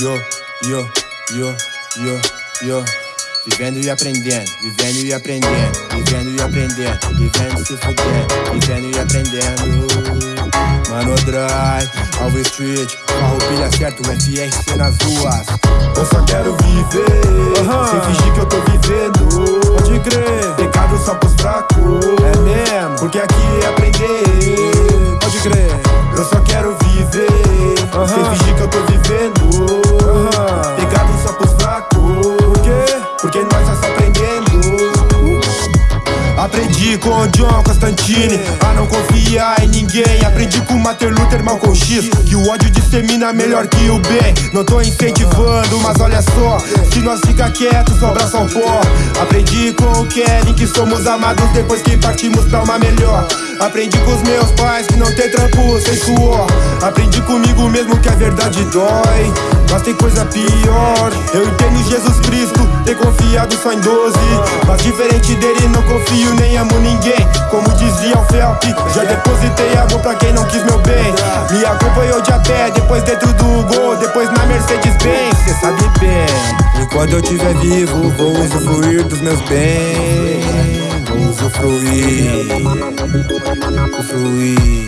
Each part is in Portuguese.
yo, yo, yo, yo, yo. Vivendo e aprendendo, vivendo e aprendendo, vivendo e aprendendo, vivendo se fudendo, vivendo e aprendendo. Mano Drive, Alves Street, carro pilha certo, FRC nas ruas. Eu só quero viver, sem fingir que eu tô vivendo. Pode crer, Pecado só pros fracos, é mesmo, porque aqui Aprendi com o John Constantine a não confiar em ninguém. Aprendi com Martin Luther Malcolm X que o ódio dissemina melhor que o bem. Não tô incentivando, mas olha só, se nós ficar quietos, sobra só o pó. Aprendi com o Kevin que somos amados depois que partimos pra uma melhor. Aprendi com os meus pais que não tem trampo sem suor. Aprendi comigo mesmo que a verdade dói. Mas tem coisa pior. Eu entendo Jesus Cristo, ter confiado só em 12. Mas diferente dele, não confio nem amo ninguém. Como dizia o Felp, já depositei amor pra quem não quis meu bem. Me acompanhou de a pé, depois dentro do gol, depois na Mercedes-Benz. Cê sabe bem. Enquanto eu estiver vivo, vou usufruir dos meus bens. Usufruir, usufruir.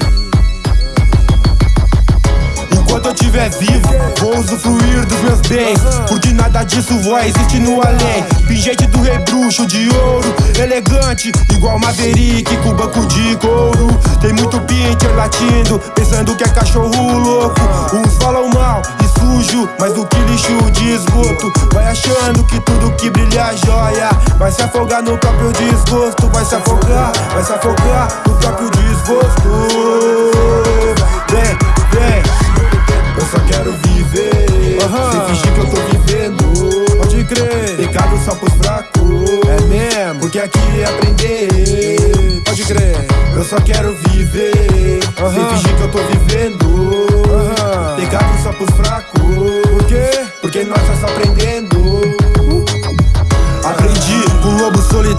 Enquanto eu estiver vivo, vou usufruir dos meus bens. Porque nada disso vai existir no além. Pingente do rei bruxo de ouro, elegante, igual Maverick com banco de couro. Tem muito pincher latindo, pensando que é cachorro louco. Uns falam mal e sujo, mas do que lixo esgoto. Vai achando que tudo que brilha é joia. Vai se afogar no próprio desgosto. Vai se afogar, vai se afogar no próprio desgosto. Vem, vem. Eu só quero viver, Aham. sem fingir que eu tô vivendo. Pode crer, Pecado só pros fracos, é mesmo, porque aqui é aprender. pode crer. Eu só quero viver, sem Aham. fingir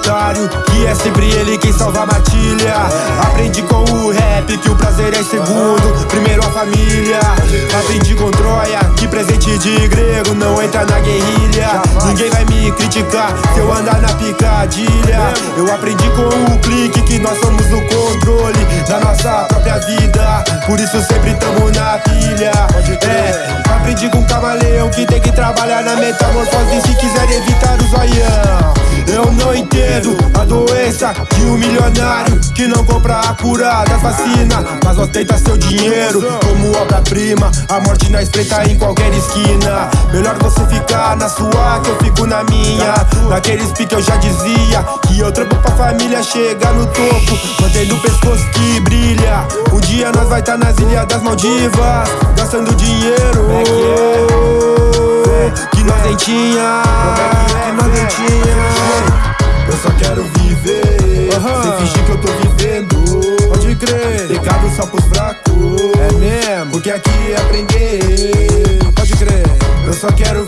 Que é sempre ele quem salva a matilha. Aprendi com o rap que o prazer é segundo Primeiro a família. Aprendi com Troia que presente de grego não entra na guerrilha. Ninguém vai me criticar se eu andar na picadilha. Eu aprendi com o clique que nós somos o controle Da nossa própria vida. Por isso sempre tamo na pilha. É, aprendi com o camaleão que tem que trabalhar na metamorfose Se quiser evitar o zoião. Eu não entendo de um milionário Que não compra a cura das vacinas Mas ostenta seu dinheiro como obra-prima. A morte na espreita em qualquer esquina. Melhor você ficar na sua que eu fico na minha. Naqueles pique eu já dizia Que eu trampo pra família chegar no topo. Mantendo o pescoço que brilha. Um dia nós vai tá nas ilhas das Maldivas Gastando dinheiro. Que nós nem tinha, Aham. sem fingir que eu tô vivendo. Pode crer, Pecado só pros fracos, é mesmo, porque aqui é aprender. pode crer. Eu só quero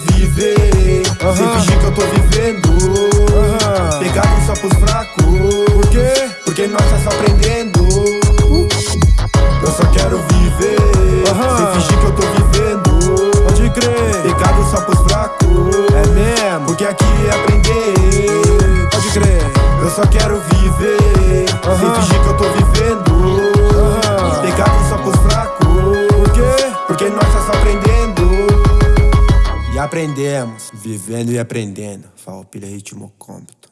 porque nós só aprendendo. E aprendemos, vivendo e aprendendo. Falpilha Ritmo Cômputo.